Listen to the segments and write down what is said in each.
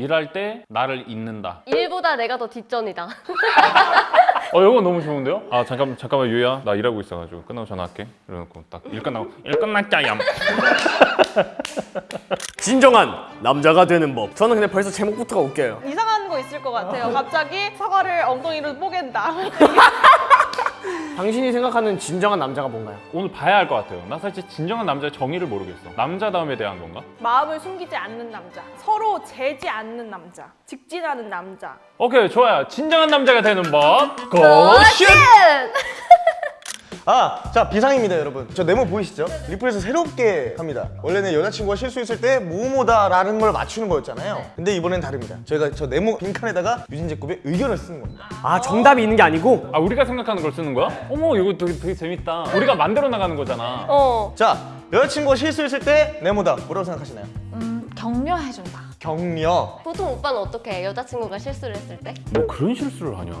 일할 때 나를 잊는다. 일보다 내가 더 뒷전이다. 어 이거 너무 좋은데요? 아 잠깐 잠깐만 유야 나 일하고 있어가지고 끝나고 전화할게. 이러놓고 딱 일 끝나고 일 끝났자 얌. 진정한 남자가 되는 법. 저는 근데 벌써 제목부터가 웃겨요. 이상한 거 있을 것 같아요. 갑자기 사과를 엉덩이로 뽀갠다. 당신이 생각하는 진정한 남자가 뭔가요? 오늘 봐야 할 것 같아요. 나 사실 진정한 남자의 정의를 모르겠어. 남자다움에 대한 건가? 마음을 숨기지 않는 남자. 서로 재지 않는 남자. 직진하는 남자. 오케이 좋아요. 진정한 남자가 되는 법. 고슛. 아, 자 비상입니다 여러분 저 네모 보이시죠? 리플에서 새롭게 합니다 원래는 여자친구가 실수했을 때 뭐뭐다 라는 걸 맞추는 거였잖아요 근데 이번엔 다릅니다 저희가 저 네모 빈칸에다가 유진제곱의 의견을 쓰는 겁니다 아 정답이 있는 게 아니고 아 우리가 생각하는 걸 쓰는 거야? 어머 이거 되게, 되게 재밌다. 우리가 만들어 나가는 거잖아. 어. 자 여자친구가 실수했을 때 네모다 뭐라고 생각하시나요? 음, 격려해준다. 격려 보통 오빠는 어떻게 해? 여자친구가 실수를 했을 때? 뭐 그런 실수를 하냐?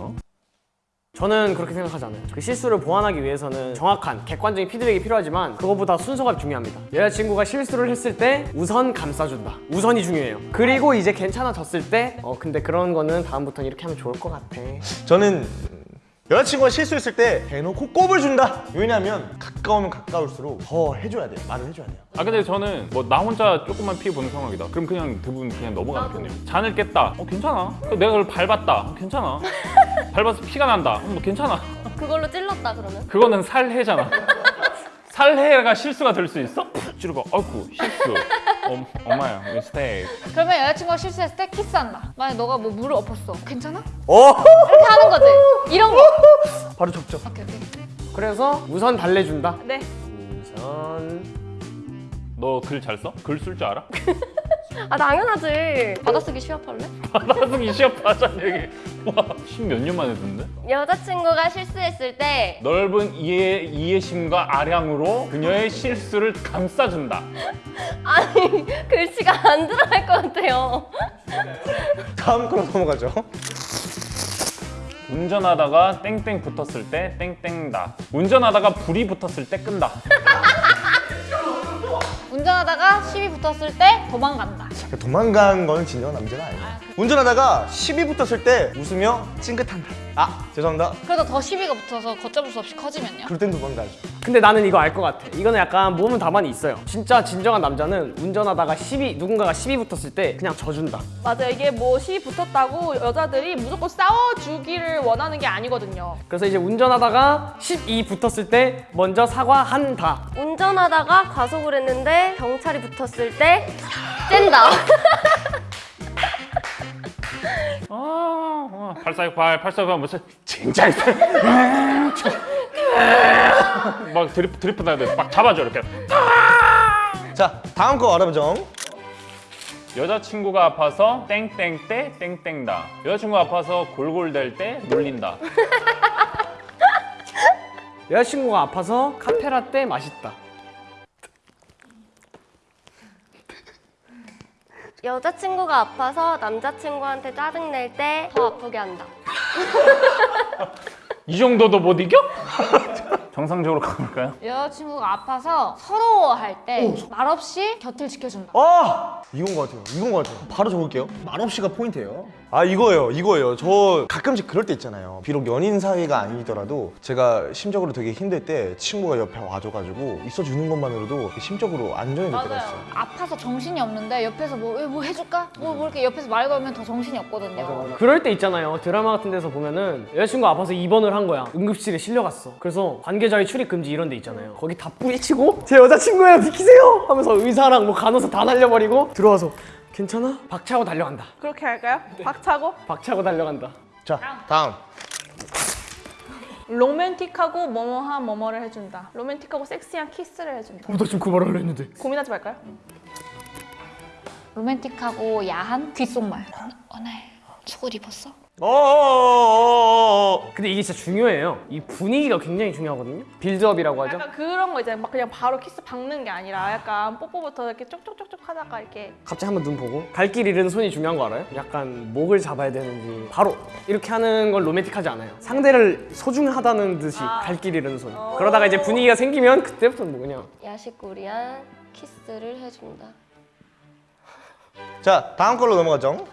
저는 그렇게 생각하지 않아요. 그 실수를 보완하기 위해서는 정확한 객관적인 피드백이 필요하지만 그거보다 순서가 중요합니다. 여자친구가 실수를 했을 때 우선 감싸준다. 우선이 중요해요. 그리고 이제 괜찮아졌을 때 어 근데 그런 거는 다음부터는 이렇게 하면 좋을 것 같아. 저는 음, 여자친구가 실수했을 때 대놓고 꼽을 준다 왜냐면 가까우면 가까울수록 더 해줘야 돼요 말을 해줘야 돼요 아 근데 저는 뭐 나 혼자 조금만 피해 보는 상황이다. 그럼 그냥 대부분 그냥 넘어가는 편이에요. 잔을 깼다. 어 괜찮아. 내가 그걸 밟았다. 어, 괜찮아. 밟아서 피가 난다. 어, 뭐 괜찮아. 그걸로 찔렀다 그러면? 그거는 살해잖아. 살해가 실수가 될 수 있어? 찌르고 아이고 실수. 어, 엄마야 미스테이크. 그러면 여자친구가 실수했을 때 키스한다. 만약 너가 뭐 물을 엎었어. 괜찮아? 어? 이렇게 하는 거지. 이런 거. 바로 접점 오케이, 오케이. 그래서 우선 달래준다. 네. 우선 너 글 잘 써? 글 쓸 줄 알아? 아 당연하지. 받아쓰기 시합할래? 받아쓰기 시합 하자는 얘기. 와, 십몇 년 만에 듣는데? 여자친구가 실수했을 때 넓은 이해, 이해심과 아량으로 그녀의 실수를 감싸준다. 아니 글씨가 안 들어갈 것 같아요. 다음 거로 넘어가죠 운전하다가 땡땡 붙었을 때 땡땡다. 운전하다가 불이 붙었을 때 끈다. 운전하다가 시비 붙었을 때 도망간다. 도망간 건 진정한 남자가 아니에요 운전하다가 시비 붙었을 때 웃으며 찡긋한다 아 죄송합니다 그래도 더 시비가 붙어서 걷잡을 수 없이 커지면요? 그럴 땐 도망가죠 근데 나는 이거 알 것 같아. 이거는 약간 몸은 다반이 있어요. 진짜 진정한 남자는 운전하다가 시비 누군가가 시비 붙었을 때 그냥 져준다. 맞아요. 이게 뭐시 붙었다고 여자들이 무조건 싸워주기를 원하는 게 아니거든요. 그래서 이제 운전하다가 12 붙었을 때 먼저 사과한다. 운전하다가 과속을 했는데 경찰이 붙었을 때 뗀다. 아, 아 8468, 8468 무슨 진짜. 막 드리프, 드리프 나야 돼. 막 잡아줘 이렇게. 자 다음 거 알아보죠 여자친구가 아파서 땡땡 때 땡땡다. 여자친구가 아파서 골골댈 때 놀린다. 여자친구가 아파서 카페라떼 맛있다. 여자친구가 아파서 남자친구한테 짜증낼 때 더 아프게 한다. 이 정도도 못 이겨? 정상적으로 가볼까요? 여자친구가 아파서 서러워할 때 말없이 곁을 지켜준다. 아 이건 것 같아요 이건 것 같아요 바로 적을게요 말없이가 포인트예요 아 이거예요 이거예요 저 가끔씩 그럴 때 있잖아요 비록 연인 사이가 아니더라도 제가 심적으로 되게 힘들 때 친구가 옆에 와줘가지고 있어주는 것만으로도 심적으로 안정이 될 때가 있어요 아파서 정신이 없는데 옆에서 뭐, 왜뭐 해줄까? 뭐, 뭐 이렇게 옆에서 말 걸면 더 정신이 없거든요. 그럴 때 있잖아요. 드라마 같은 데서 보면은 여자친구 아파서 입원을 한 거야. 응급실에 실려갔어. 그래서 관계자의 출입 금지 이런 데 있잖아요. 거기 다 뿌리치고 제 여자친구예요 비키세요 하면서 의사랑 뭐 간호사 다 날려버리고 들어와서 괜찮아? 박차고 달려간다. 그렇게 할까요? 박차고 박차고 달려간다. 자 다음 로맨틱하고 뭐뭐한 뭐뭐를 해준다. 로맨틱하고 섹시한 키스를 해준다. 어, 나 지금 그 말을 했는데. 고민하지 말까요? 로맨틱하고 야한 귓속말. 오늘 속옷 입었어? 어 근데 이게 진짜 중요해요. 이 분위기가 굉장히 중요하거든요. build-up이라고 하죠. 약간 그런 거 있잖아요. 막 그냥 바로 키스 박는 게 아니라 약간 뽀뽀부터 이렇게 쪽쪽쪽쪽 하다가 이렇게 갑자기 한번 눈 보고 갈 길 잃은 손이 중요한 거 알아요? 약간 목을 잡아야 되는지 바로 이렇게 하는 건 로맨틱하지 않아요 상대를 소중하다는 듯이 갈길 잃은 손 그러다가 이제 분위기가 생기면 그때부터는 뭐 그냥 야식구리한 키스를 해준다. 자 다음 걸로 넘어가죠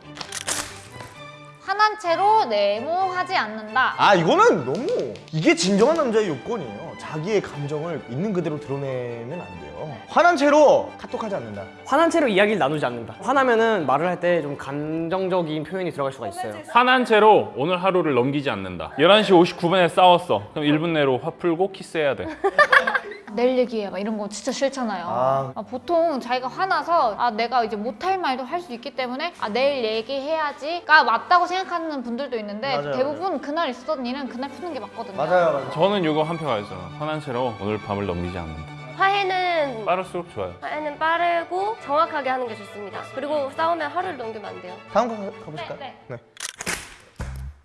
화난 채로 네모하지 않는다. 아 이거는 너무 이게 진정한 남자의 요건이에요. 자기의 감정을 있는 그대로 드러내면 안 돼요. 화난 채로 카톡하지 않는다. 화난 채로 이야기를 나누지 않는다. 화나면 은 말을 할 때 좀 감정적인 표현이 들어갈 수가 있어요. 화난 채로 오늘 하루를 넘기지 않는다 11시 59분에 싸웠어 그럼 1분 내로 화 풀고 키스해야 돼 내일 얘기해 막 이런 거 진짜 싫잖아요. 아. 아, 보통 자기가 화나서 아 내가 이제 못할 말도 할 수 있기 때문에 아 내일 얘기해야지 가 맞다고 생각하는 분들도 있는데 맞아요, 대부분 그날 있었던 일은 그날 푸는 게 맞거든요. 맞아요. 저는 이거 한 표가 있어요 화난 채로 오늘 밤을 넘기지 않는다 화해는 빠를수록 좋아요 화해는 빠르고 정확하게 하는 게 좋습니다. 그리고 싸우면 하루를 넘기면 안 돼요. 다음 거 가- 가보실까요? 네, 네.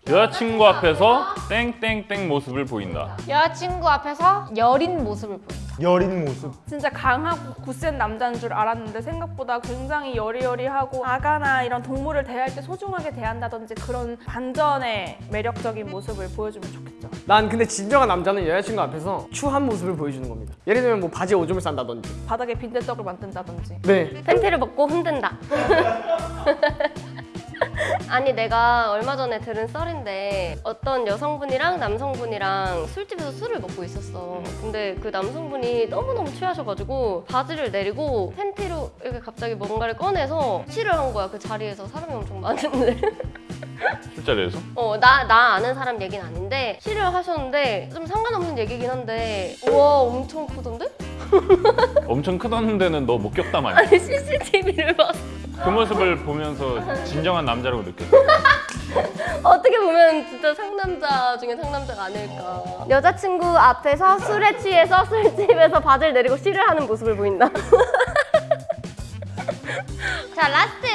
여자친구 앞에서 땡땡땡 모습을 보인다 여자친구 앞에서 여린 모습을 보인다. 여린 모습. 진짜 강하고 굳센 남자인 줄 알았는데 생각보다 굉장히 여리여리하고 아가나 이런 동물을 대할 때 소중하게 대한다든지 그런 반전의 매력적인 모습을 보여주면 좋겠죠. 난 근데 진정한 남자는 여자친구 앞에서 추한 모습을 보여주는 겁니다. 예를 들면 뭐 바지에 오줌을 싼다든지. 바닥에 빈대떡을 만든다든지. 네. 팬티를 벗고 흔든다. 아니 내가 얼마 전에 들은 썰인데 어떤 여성분이랑 남성분이랑 술집에서 술을 먹고 있었어. 근데 그 남성분이 너무너무 취하셔가지고 바지를 내리고 팬티로 이렇게 갑자기 뭔가를 꺼내서 치를 한 거야 그 자리에서 사람이 엄청 많은데. 술자리에서 어, 나, 나 아는 사람 얘기는 아닌데, 시를 하셨는데, 좀 상관없는 얘기긴 한데, 우와, 엄청 크던데? 엄청 크던 데는 너 목격담 아니야? 아니, CCTV를 봤어. 그 모습을 보면서 진정한 남자라고 느꼈어 어떻게 보면 진짜 상남자 중에 상남자가 아닐까. 여자친구 앞에서 술에 취해서 술집에서 바지를 내리고 시를 하는 모습을 보인다. 자, last!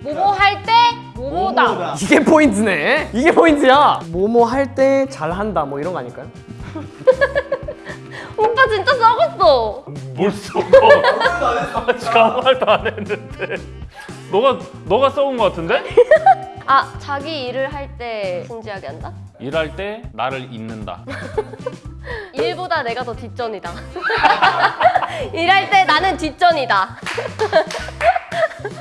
뭐뭐 할때 뭐뭐다. 이게 포인트네. 이게 포인트야. 뭐뭐 할때 잘한다 뭐 이런 거 아닐까요? 오빠 진짜 썩었어! 뭘 써? 아직 아무 말도 안 했는데 너가 너가 써온 거 같은데? 아, 자기 일을 할 때 진지하게 한다? 일할 때 나를 잊는다 일보다 내가 더 뒷전이다. 일할 때 나는 뒷전이다.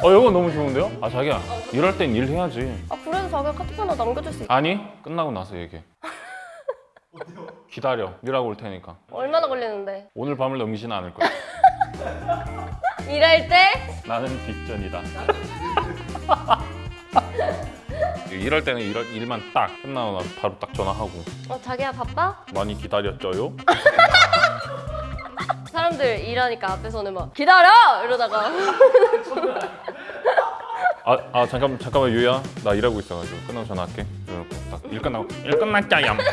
어 이거 너무 좋은데요? 아 자기야 일할 땐 일해야지 아, 그래도 자기가 카톡 하나 남겨줄 수 있어. 아니 끝나고 나서 얘기해 기다려 일하고 올 테니까 얼마나 걸리는데? 오늘 밤을 넘기지는 않을 거야 일할 때 나는 뒷전이다 일할 때는 일, 일만 딱 끝나고 나서 바로 딱 전화하고 어, 자기야 바빠? 많이 기다렸죠요? 사람들 일하니까 앞에서는 막 기다려! 이러다가 아, 아 잠깐 잠깐만 유야 나 일하고 있어가지고 끝나고 전화할게 일 끝나고 일 끝났자 얌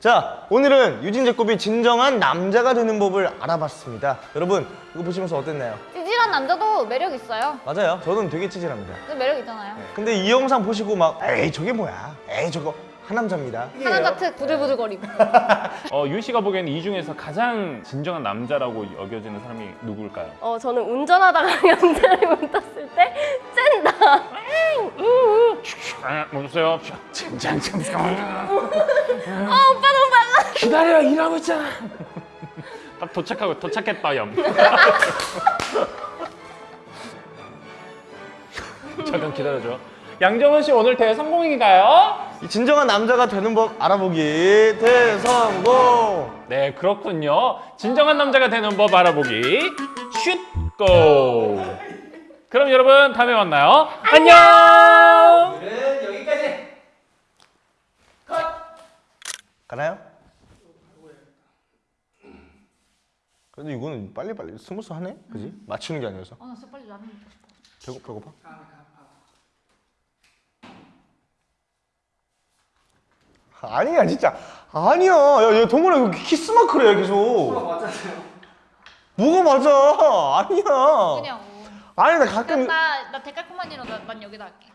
자, 오늘은 유진 제곱이 진정한 남자가 되는 법을 알아봤습니다. 여러분, 이거 보시면서 어땠나요? 찌질한 남자도 매력 있어요. 맞아요. 저는 되게 찌질합니다. 그 매력 있잖아요. 근데 이 영상 보시고 막 에이 저게 뭐야? 에이 저거 하남자입니다. 하남자 특 부들부들거리고. 어, 유 씨가 보기에는 이 중에서 가장 진정한 남자라고 여겨지는 사람이 누구일까요? 어 저는 운전하다가 양자를 못 탔을 때 쨘다. 아, 멈추세요. 아 오빠 너무 빨라. 기다려 일하고 있잖아! 딱 도착하고 도착했다 얌 잠깐 기다려줘. 양정은 씨 오늘 대회 성공인가요? 이 진정한 남자가 되는 법 알아보기 대성공. 네 그렇군요 진정한 남자가 되는 법 알아보기 shoot go 그럼 여러분 다음에 만나요 안녕 가나요? 그래도 이거는 빨리빨리 smooth 하네, 그지? 맞추는 게 아니어서. 아, 나 진짜 빨리 라면 먹고 싶어. 배고 배고파? 아니야 진짜 아니야 야, 야 동원아 이거 키스 마크래 계속 뭐가 맞아 아니야 그냥. 아니 나 가끔 나, 나 데칼코마니로 나, 난 여기다 할게.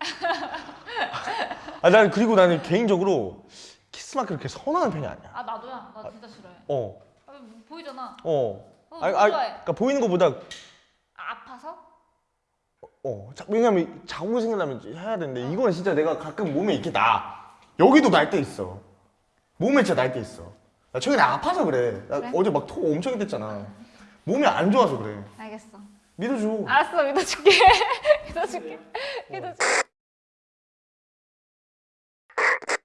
아, 난 그리고 나는 개인적으로 키스 마크 그렇게 선호하는 편이 아니야 아, 나도야. 나 진짜 싫어해. 어 아, 뭐 보이잖아. 어. 어, 아, 아, 좋아해. 그러니까 보이는 것보다 아, 아파서? 어, 자, 왜냐면 자고 생각나면 해야 되는데 이거는 진짜 내가 가끔 몸에 이렇게 나. 여기도 날 때 있어. 몸에 진짜 날 때 있어. 나 최근에 아파서 그래. 나 그래? 어제 막 토 엄청 했댔잖아. 몸이 안 좋아서 그래. 알겠어. 믿어줘. 알았어 믿어줄게 믿어줄게 믿어줄게